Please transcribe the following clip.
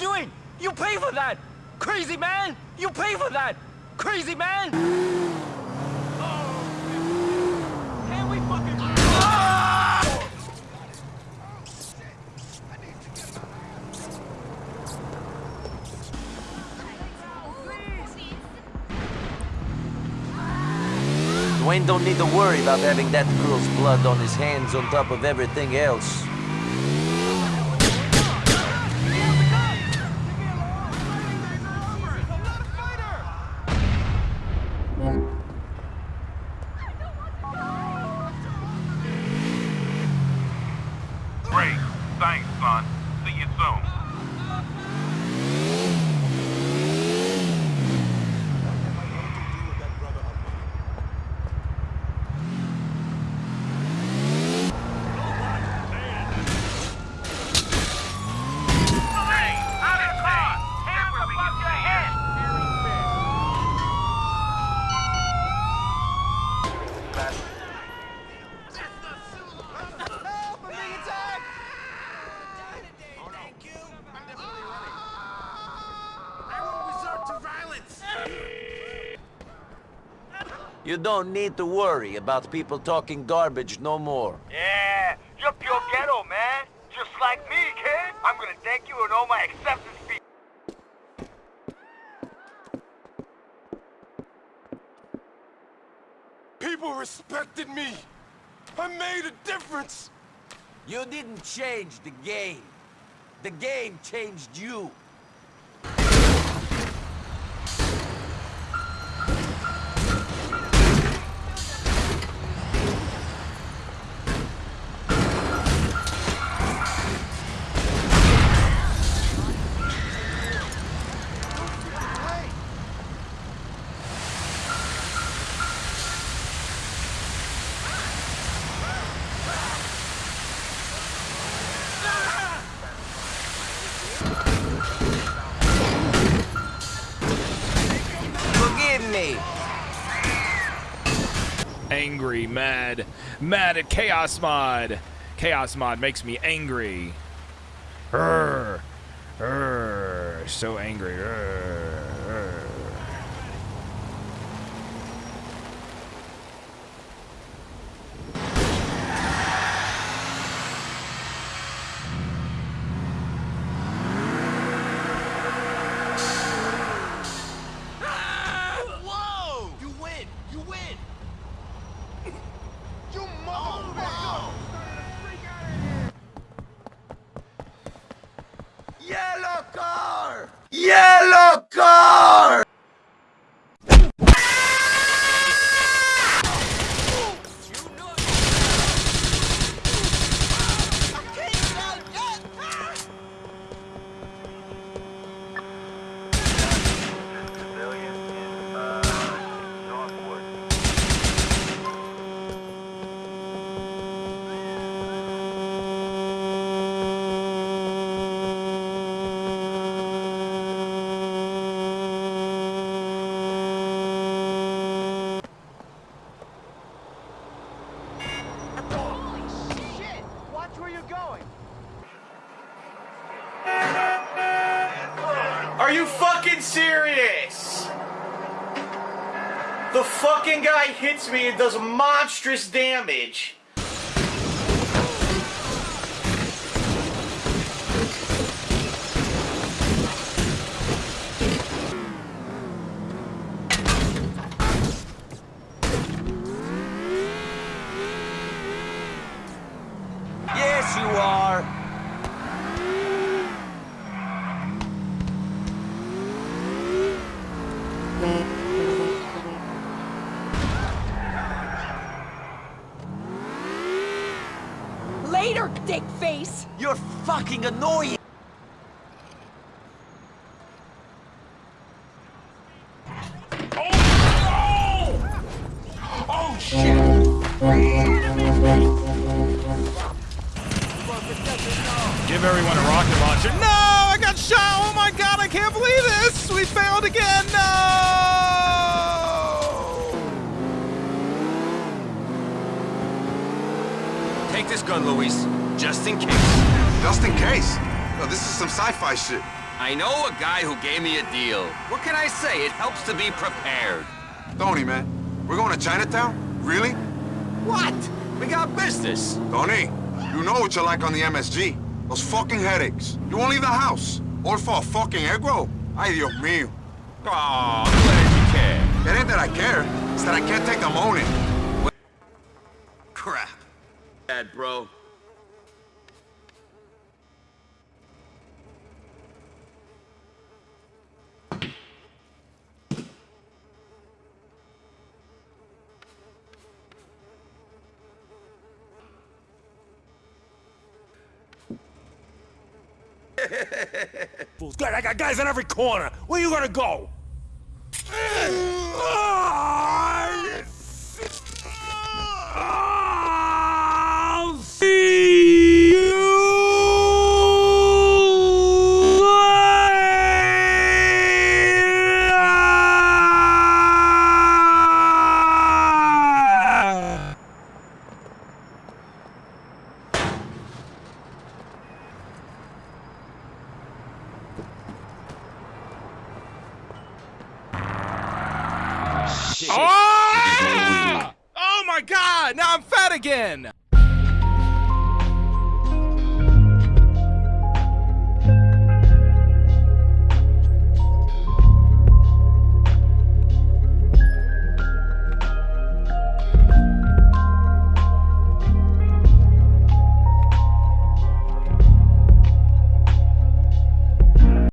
doing? You pay for that! Crazy man! You pay for that! Crazy man! Can we fucking... Ah! Dwayne don't need to worry about having that girl's blood on his hands on top of everything else. You don't need to worry about people talking garbage no more. Yeah, you're pure ghetto, man. Just like me, kid. I'm gonna thank you in all my acceptance speech. People respected me. I made a difference. You didn't change the game. The game changed you. Angry, mad, mad at Chaos Mod. Chaos Mod makes me angry. Urgh. Urgh. So angry. Urgh. Whoa! You win! You win! You motherfucker! Yellow car! Yellow car! You fucking serious? The fucking guy hits me and does monstrous damage. Later, dick face! You're fucking annoying. Oh! oh shit! Give everyone a rocket launcher. No! I got shot! Oh my god, I can't believe this! We failed again! No! This gun, Luis, just in case. Just in case. No, this is some sci-fi shit. I know a guy who gave me a deal. What can I say? It helps to be prepared. Tony, man, we're going to Chinatown? Really? What? We got business. Tony, you know what you're like on the MSG. Those fucking headaches. You won't leave the house. All for a fucking egg roll? Ay, Dios mío. Aw, I'm glad you care. It ain't that I care. It's that I can't take the moaning. Crap. Bad, bro. God, I got guys on every corner. Where you gonna go? my god! Now I'm fat again!